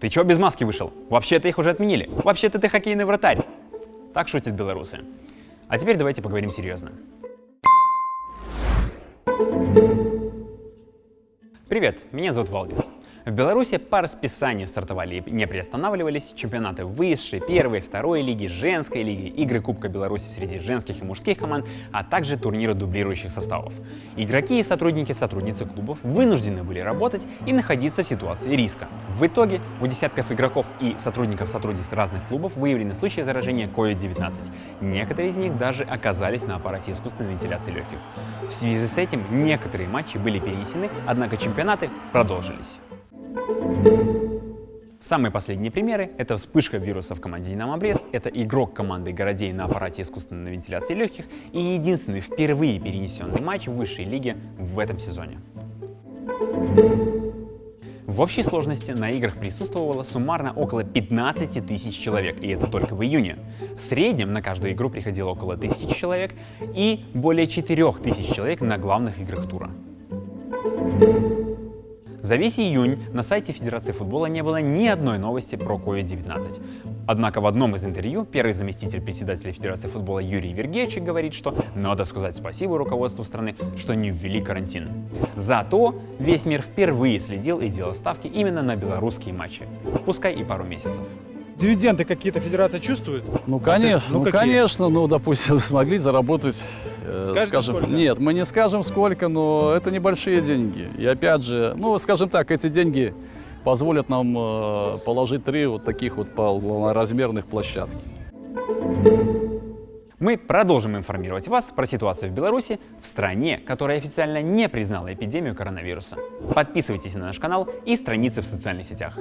Ты чё без маски вышел? Вообще-то их уже отменили. Вообще-то ты хоккейный вратарь. Так шутят белорусы. А теперь давайте поговорим серьезно. Привет, меня зовут Валдис. В Беларуси по расписанию стартовали и не приостанавливались чемпионаты высшей, первой, второй лиги, женской лиги, игры Кубка Беларуси среди женских и мужских команд, а также турниры дублирующих составов. Игроки и сотрудники сотрудницы клубов вынуждены были работать и находиться в ситуации риска. В итоге у десятков игроков и сотрудников сотрудниц разных клубов выявлены случаи заражения COVID-19. Некоторые из них даже оказались на аппарате искусственной вентиляции легких. В связи с этим некоторые матчи были перенесены, однако чемпионаты продолжились. Самые последние примеры — это вспышка вируса в команде «Динамо Брест», это игрок команды «Городей» на аппарате искусственной вентиляции легких и единственный впервые перенесенный матч в высшей лиге в этом сезоне. В общей сложности на играх присутствовало суммарно около 15 тысяч человек, и это только в июне. В среднем на каждую игру приходило около тысячи человек и более 4 тысяч человек на главных играх тура. За весь июнь на сайте Федерации футбола не было ни одной новости про COVID-19. Однако в одном из интервью первый заместитель председателя Федерации футбола Юрий Вергевич говорит, что надо сказать спасибо руководству страны, что не ввели карантин. Зато весь мир впервые следил и делал ставки именно на белорусские матчи, пускай и пару месяцев. Дивиденды какие-то федерация чувствует? Ну, конечно, Ну, ну, какие? конечно, ну, допустим, смогли заработать, э, Скажете, скажем, сколько? нет, мы не скажем сколько, но это небольшие деньги. И опять же, ну, скажем так, эти деньги позволят нам э, положить три вот таких вот полноразмерных площадки. Мы продолжим информировать вас про ситуацию в Беларуси, в стране, которая официально не признала эпидемию коронавируса. Подписывайтесь на наш канал и страницы в социальных сетях.